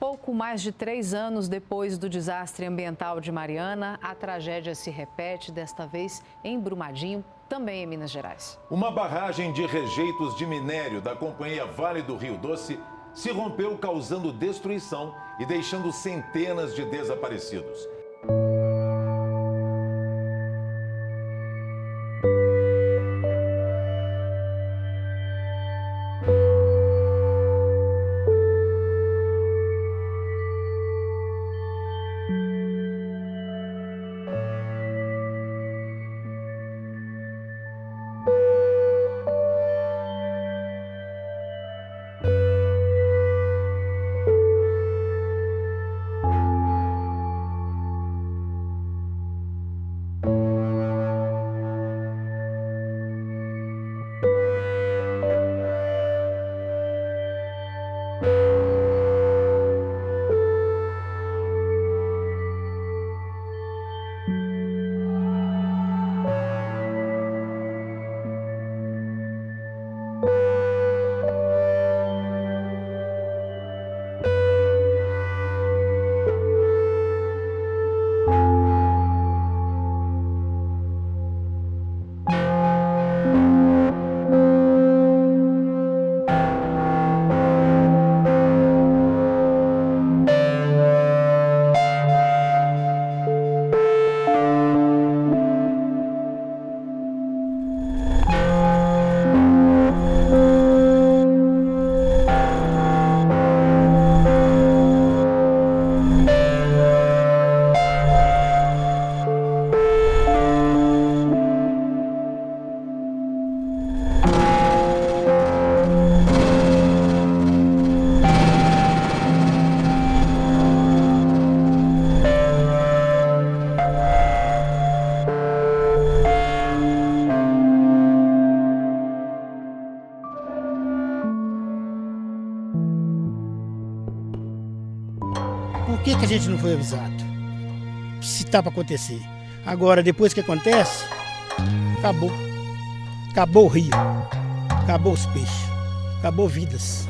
Pouco mais de três anos depois do desastre ambiental de Mariana, a tragédia se repete, desta vez em Brumadinho, também em Minas Gerais. Uma barragem de rejeitos de minério da companhia Vale do Rio Doce se rompeu causando destruição e deixando centenas de desaparecidos. Por que, que a gente não foi avisado? Se está para acontecer. Agora, depois que acontece, acabou. Acabou o rio. Acabou os peixes. Acabou vidas.